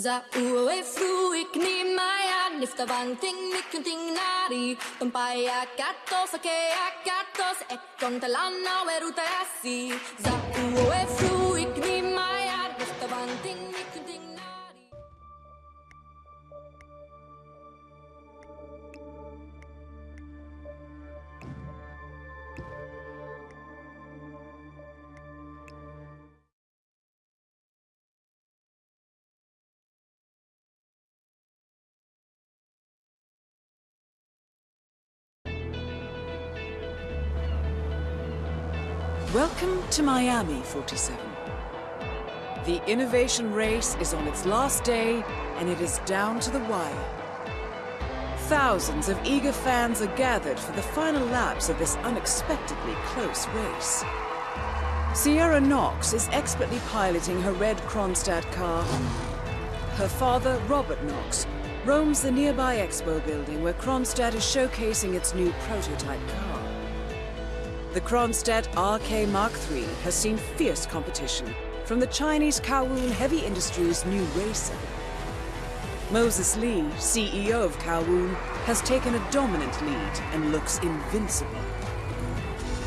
Za uwe fruik ni maya nifta vang ting nikunting nari Tumpaya katos ake akatos ekong talana weruta Za Welcome to Miami, 47. The innovation race is on its last day, and it is down to the wire. Thousands of eager fans are gathered for the final laps of this unexpectedly close race. Sierra Knox is expertly piloting her red Kronstadt car. Her father, Robert Knox, roams the nearby expo building where Kronstadt is showcasing its new prototype car. The Kronstadt RK Mark III has seen fierce competition from the Chinese Kowloon Heavy Industries new racer. Moses Lee, CEO of Kowloon, has taken a dominant lead and looks invincible.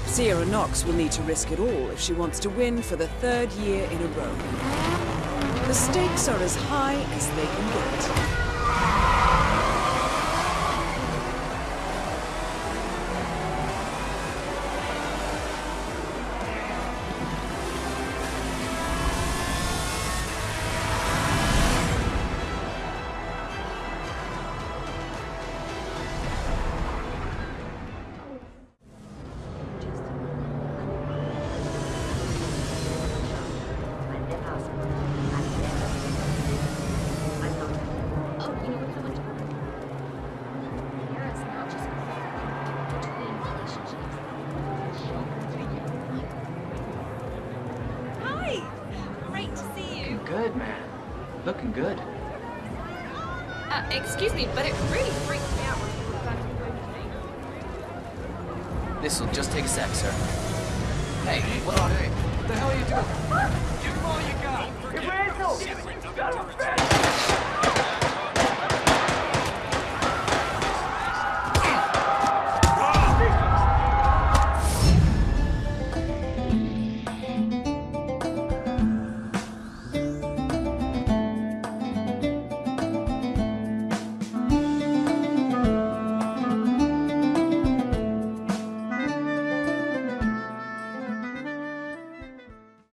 Sierra Knox will need to risk it all if she wants to win for the third year in a row. The stakes are as high as they can get. good, man. Looking good. Uh, excuse me, but it really freaks me out when This'll just take a sec, sir. Hey, what on? What the hell are you doing? Give him all you got! Hey, Randall! Got him,